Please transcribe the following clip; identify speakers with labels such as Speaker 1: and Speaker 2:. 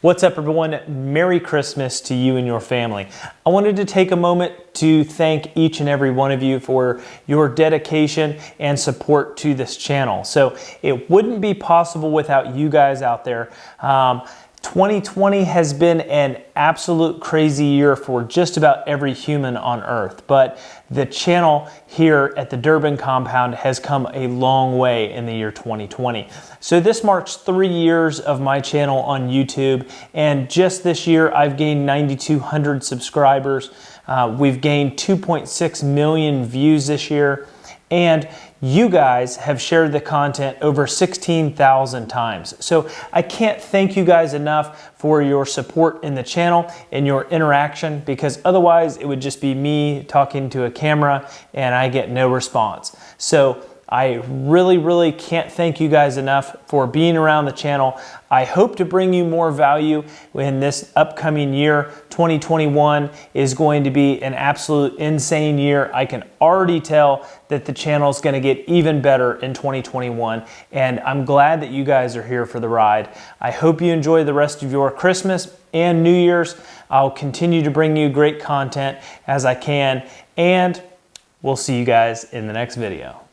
Speaker 1: What's up everyone? Merry Christmas to you and your family. I wanted to take a moment to thank each and every one of you for your dedication and support to this channel. So it wouldn't be possible without you guys out there. Um, 2020 has been an absolute crazy year for just about every human on earth, but the channel here at the Durban compound has come a long way in the year 2020. So this marks three years of my channel on YouTube, and just this year I've gained 9,200 subscribers. Uh, we've gained 2.6 million views this year, and you guys have shared the content over 16,000 times. So I can't thank you guys enough for your support in the channel and your interaction because otherwise it would just be me talking to a camera and I get no response. So I really, really can't thank you guys enough for being around the channel. I hope to bring you more value in this upcoming year. 2021 is going to be an absolute insane year. I can already tell that the channel is going to get even better in 2021, and I'm glad that you guys are here for the ride. I hope you enjoy the rest of your Christmas and New Year's. I'll continue to bring you great content as I can, and we'll see you guys in the next video.